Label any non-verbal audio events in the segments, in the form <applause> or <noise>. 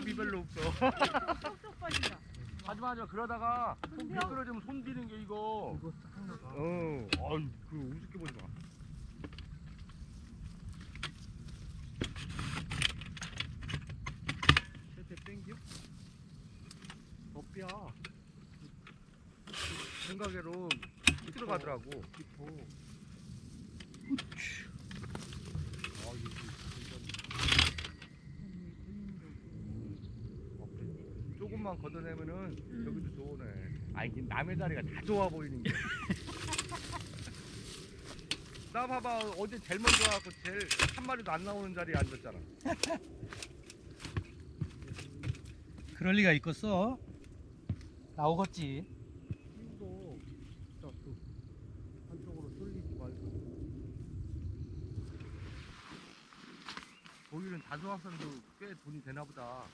밥이 별로 없어. 쏙쏙 빠진다. 하지마 하지마 그러다가 손? 미끄러지면 손 비는 게 이거. 이거 싹 나가. 어, 아유 그 우습게 보지 마. 세대 땡겨? 덮야 생각외로 들어가더라고. 깊어. 아 이거 완전. 조금만 걷어내면은 음. 여기도 좋으네. 아 이게 남의 자리가 다 좋아 보이는 게. <laughs> 나 봐봐 어제 제일 먼저 와갖고 제일 한 마리도 안 나오는 자리에 앉았잖아. <laughs> 그럴 리가 있겠어? 나오겠지. 힘도 딱그 한쪽으로 쏠리지 말고. 거기는 다수학생도 꽤 돈이 되나 보다.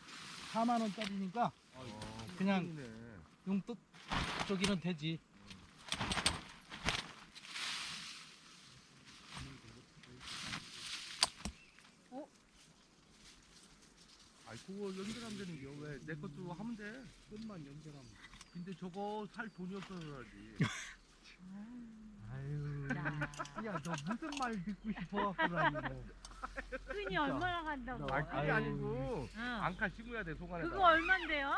4만 원짜리니까 어, 그냥- 돈이네. 용돈 저기는 되지. 아이 그거 연결하면 되는 겨. 왜내 것도 하면 돼. 끝만 연결하면. 근데 저거 살 돈이 없어서 그러지. <laughs> 아유. 야, 야, 너 무슨 말 듣고 싶어 갖고 다니고. <laughs> 끈이 얼마나 간다고? 아 아유. 아니고 응. 안칼 심어야 돼 속안에다. 그거 얼만데요?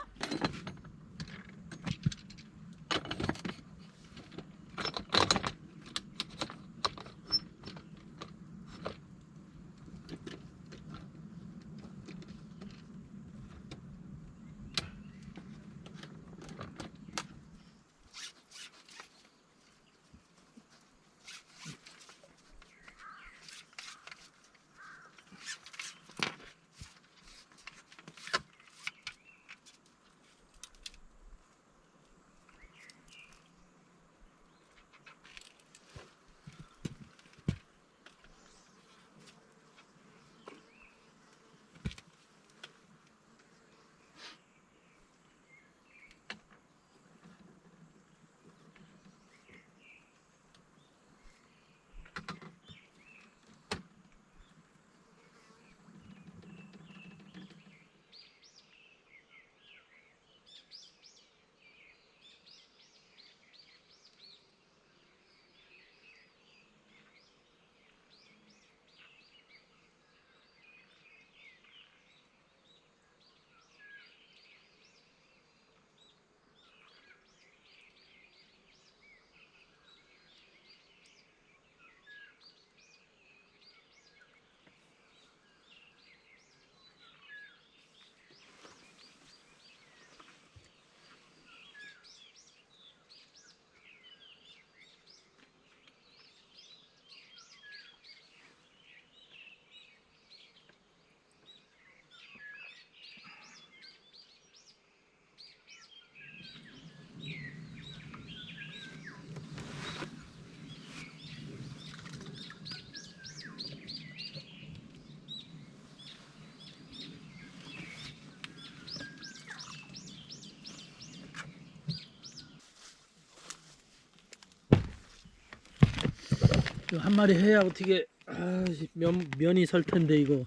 한 마리 해야 어떻게 아, 면 면이 설 텐데 이거.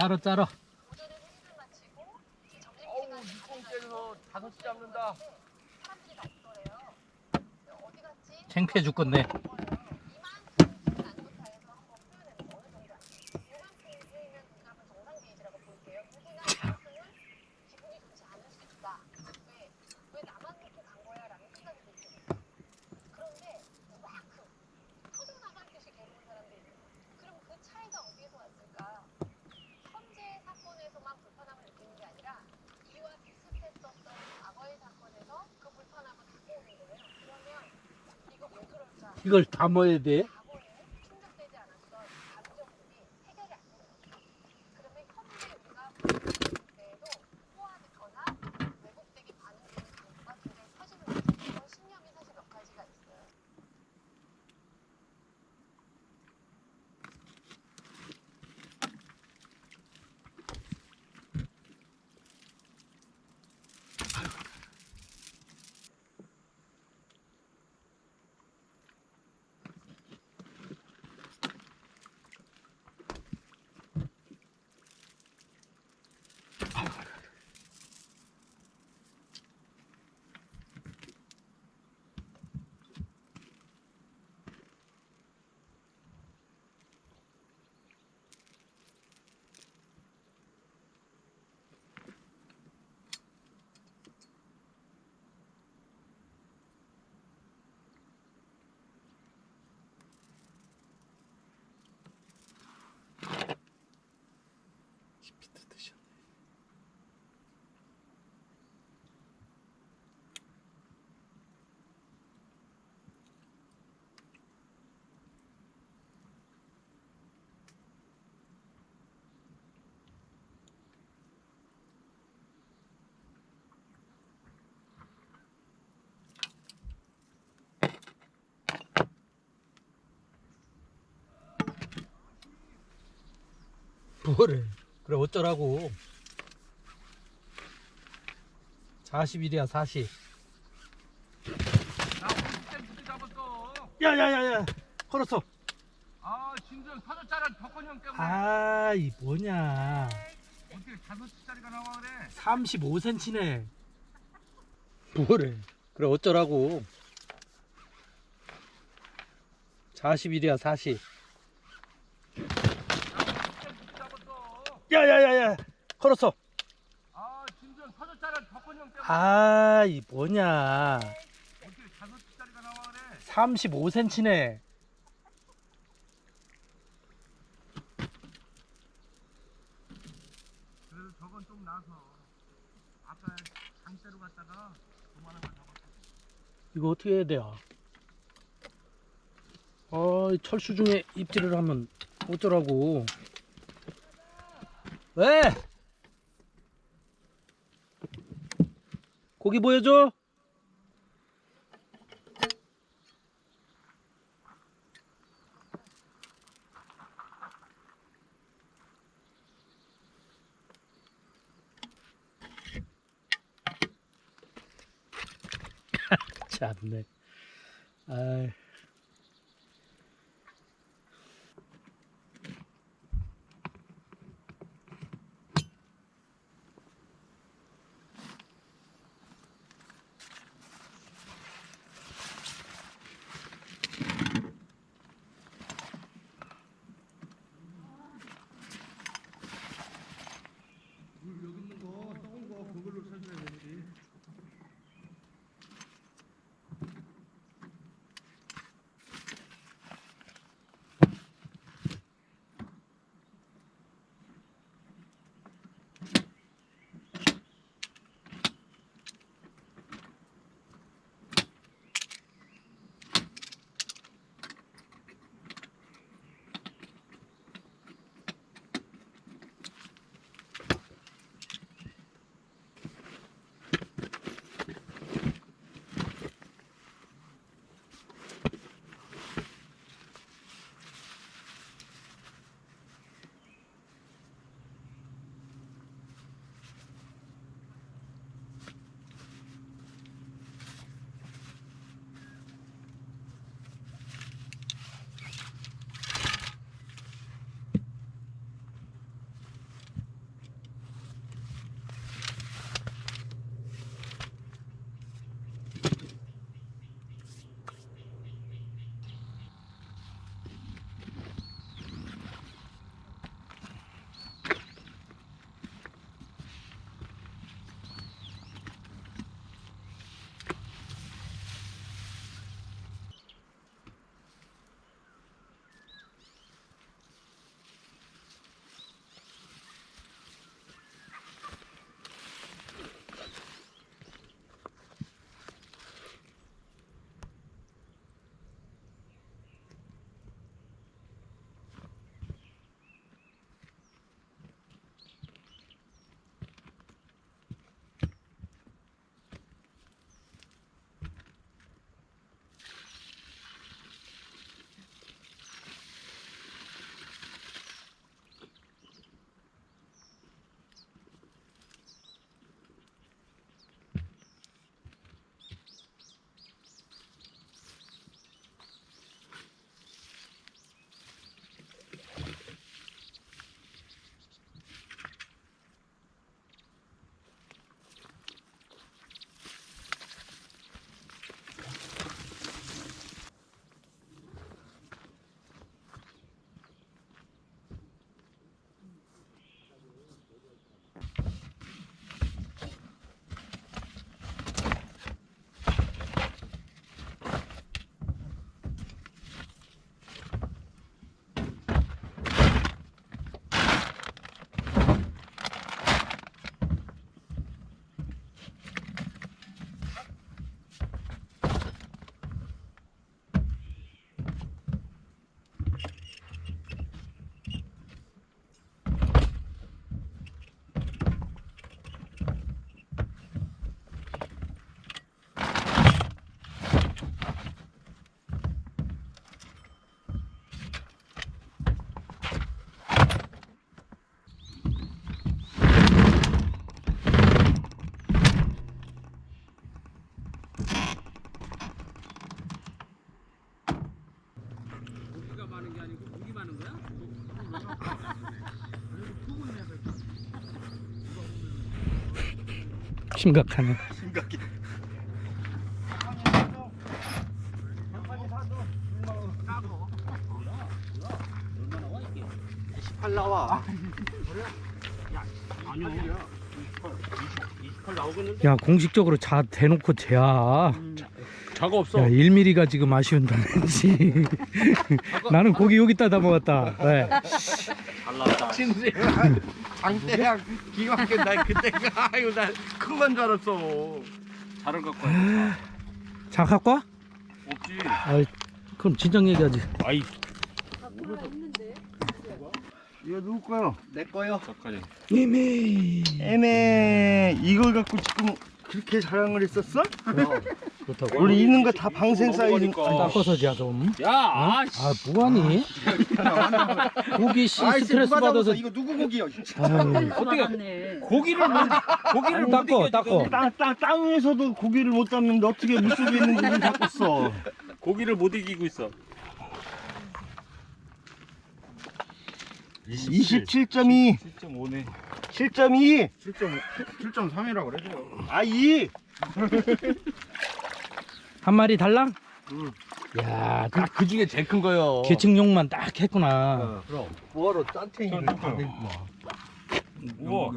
짜러 짜러. 어우 육공째에서 다섯 시 잡는다. 창피해 죽겠네. 그럼 그 차이가 어디에서 왔을까? 현재 사건에서만 불편함을 느끼는 게 아니라 이와 비슷했었던 과거의 사건에서 그 불편함을 갖고 오는 거예요. 그러면 이거 왜 그럴까? 이걸 담아야 돼. 과거에 충족되지 않았던 감정들이 해결이 안 되는 거죠. 그러면 현재 우리가 불편할 때에도 포화되거나 왜곡되게 반응되는 강도가 굉장히 커지는 거죠. 그런 신념이 사실 몇 가지가 있어요. 뭐래? 그래 어쩌라고? 40일이야 40. 나 오늘 진짜 잡았어. 야야야야. 걸었어. 아 진정 서너 짜란 덕건형 때문에 아, 이 뭐냐? 어떻게 다섯 시짜리가 나와 그래? 35cm네. 뭐래? 그래 어쩌라고? 40일이야 40. 진짜 잡았어. 야야야야. 걸었어. 아 진정 서너 짜란 덕건형 때문에 아, 이 뭐냐? 어떻게 다섯 시짜리가 나와 그래? 35cm네. 그래도 저건 좀 나서 아까 장대로 갔다가 그만한 거 잡았어. 이거 어떻게 해야 돼요? 아, 이 철수 중에 입질을 하면 어쩌라고? 왜? 고기 보여줘? <laughs> 참네. 아 심각하네. 팔 나와. 아니요. 28 나오겠는데? 야 공식적으로 자 대놓고 재야. 자가 없어. 야 1mm가 지금 아쉬운다는지. <laughs> 나는 고기 여기다 다 먹었다. 네. 진짜 장대양 기가 막혀. 나 그때가 아유 나큰 건 줄 알았어. 자를 갖고 와야 자 갖고 와? 없지. 아이, 그럼 진작 얘기하지. 아이, 이거 누구 거요? 내 거요. 잠깐요. 이미. 애매 이걸 갖고 지금 그렇게 자랑을 했었어? 그렇다고. 우리 있는 거 다 방생 사이즈 닦아서 자 좀. 야, 아, 씨. 아 뭐하니? 고기 씨 스트레스 받아서. 이거 누구 고기요? 아유, 어떻게 고기를 못 고기를 못 닦어 이겨, 닦어. 땅, 땅, 땅에서도 고기를 못 잡는데 어떻게 물속에 있는 고기를 써 고기를 못 이기고 있어. 27.2 7.5네. 7.2 7.3이라고 그래요. 아 2. <laughs> 한 마리 달랑? 야, 그 그 중에 제일 큰 거요. 계층용만 딱 했구나. 뭐하러 짠탱이를 다 들고 와. 우와.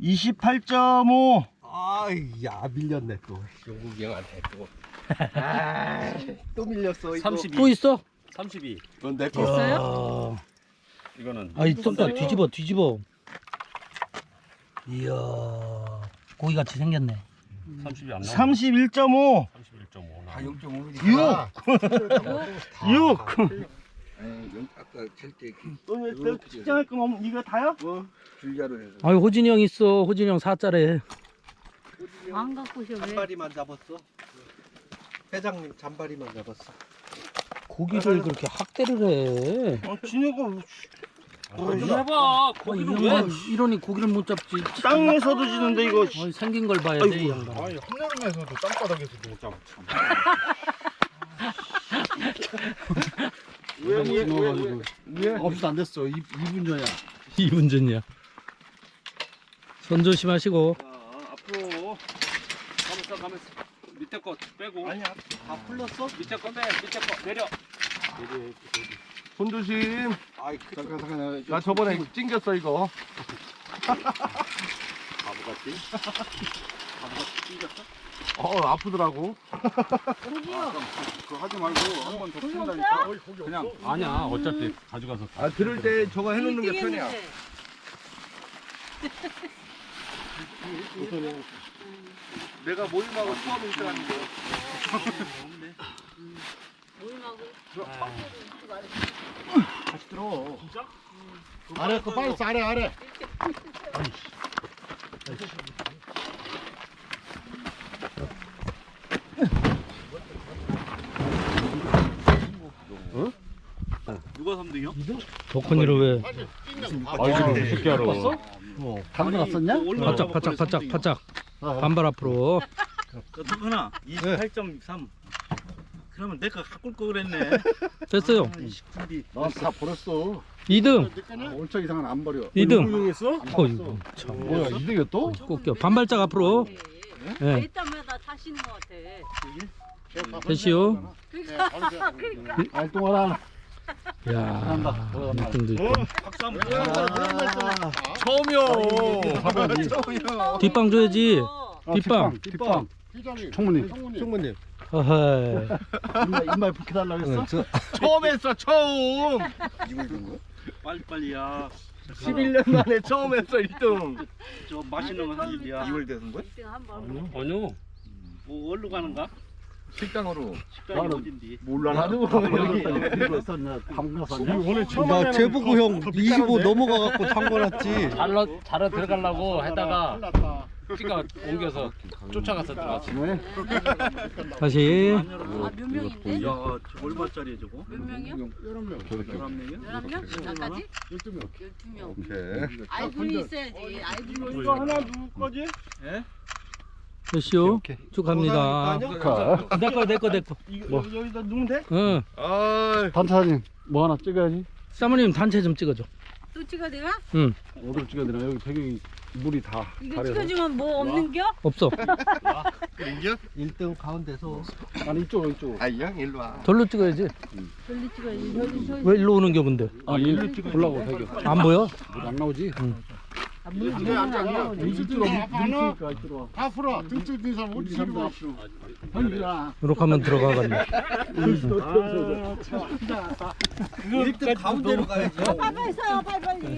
28.5 아이 야 밀렸네 또. 영국이 형한테 또. 아 또 밀렸어 이거. 32. 또 있어? 32. 그건 내 거. 됐어요? 이거는 아이 좀더 뒤집어 뒤집어. 이야, 고기 같이 생겼네. 30이 안 나와. 31.5 31.5. 다 0.5mm. 6 <laughs> 아까 찰때 또 측정할 거면 이거 다요? 줄자로 해서 아유 호진이 형 있어. 호진이 형 사짜래. 안 갖고 오셔 왜? 잔바리만 잡았어. 회장님 잔바리만 잡았어. 고기를 그렇게 학대를 해. 어, 진해가 좀 해봐. 아, 이 고기를 왜? 이러니 고기를 못 잡지. 땅에서도 지는데 이거 어이, 생긴 걸 봐야 돼, 이 양반. 아니 한여름에서도 땅바닥에서도 못 잡았지. 왜왜 왜 왜? 없어 안 됐어. 2분 전이야. 이분 전이야. 손 조심하시고. 자, 앞으로 가면서 가면서 밑에 거 빼고 아니야 다 풀렸어? 밑에 거 빼. 밑에 거 내려. 손 조심 아이 잠깐 잠깐 나 저번에 찡겼어 이거. 바보같이. 바보같이 찡겼어? 어 아프더라고. 그거 하지 말고 한 번더 풀린다니까. 그냥. 아니야. 어차피 가져가서 아 들을 때 저거 해놓는 게 편이야. <laughs> 내가 모임하고 수업을 시작하는데 다시 들어. 아래 거 빨리 써, 아래 아래. 누가 3등이요? 덕훈이를 왜? 아, 이거 새끼야로. 당근 왔었냐? 바짝 바짝 바짝 바짝. 반발 앞으로. 어떡하나 28.3 그러면 내가 갖고 올거 그랬네 <laughs> 됐어요. 넌다 버렸어. 2등. 올차 이상은 안 버려. 2등. 유용했어? 어이구 참. 뭐야 2등이야 또? 꺾여. 반발짝 앞으로. 예. 일단마다 타시는 것 같아. 됐시요. 알동하라. <laughs> 야. 느낌도 있고. 박수 한번 처음이요 뒷방 줘야지. 어. 뒷방. 뒷방. 총무님. 총무님. 어허이. 인말 인말 붙게 달라고 했어? 처음 했어 처음 빨리빨리야 11년 만에 처음 했어 1등 저 맛있는 거할 일이야 2월 되는 거야? 1등 한번. 아니요. 뭐 어디로 가는가? 식당으로. 식당이 어딘디 몰라 나도 여기? 방금? 오늘 처음 나 제보구 형25 넘어가갖고 담궈놨지. 잘러 잘러 들어가려고 했다가 피가 옮겨서 쫓아가서 들어갔어. 네. 다시. 아, 몇 명인데? 야 얼마짜리야 저거? 몇 명이요? 11명이야? 11명? 나까지? 12명. 12명. 오케이. 아이들이 있어야지. 아이들이 이거 하나 누구 거지? 됐시요. 쭉 갑니다. 가. 내거 내거 내거. 이거 여기, 여기다 누면 돼? 응. 아 반찬님. 뭐 하나 찍어야지. 사모님 단체 좀 찍어줘. 또 찍어 내가? 어디로 찍어야 되나? 여기 배경이 물이 다 이거 가려서. 찍어주면 뭐 없는겨? 없어. 1등 가운데서 아니 이쪽 이쪽. 아형 일로 와. 절로 찍어야지. 저리 찍어야지 저기 저기 왜 일로 오는 겨 근데? 아 일로 찍어 보려고 배경. 안 보여? 물안 나오지? 아. 다 풀어. 등줄 든 사람 어디 저리 가. 이렇게 하면 들어가겠네. 1등 가운데로 가야지. 빨리 서 빨리 빨리.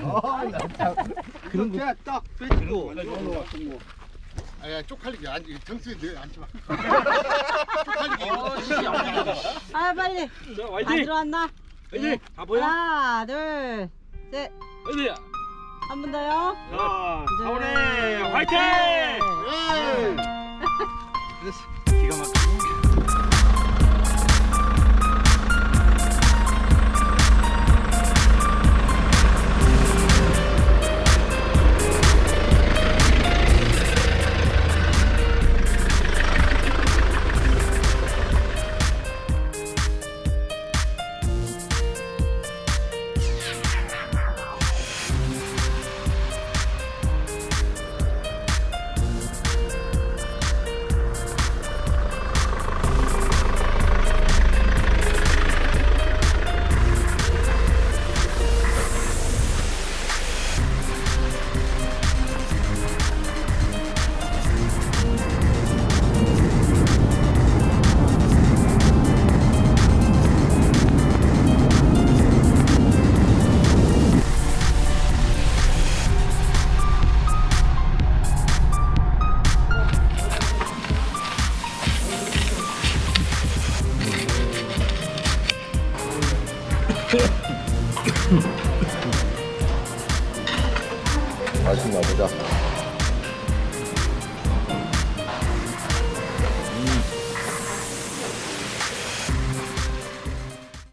그런 거 딱 빼주고. 아야 쪽팔리게. 앉 등수에 앉지 마. <laughs> 아 빨리. 안 들어왔나? 네. 다 보여? 하나 둘셋한 어 디? 번 더요 자, 네. 사원에 화이팅! 기가 막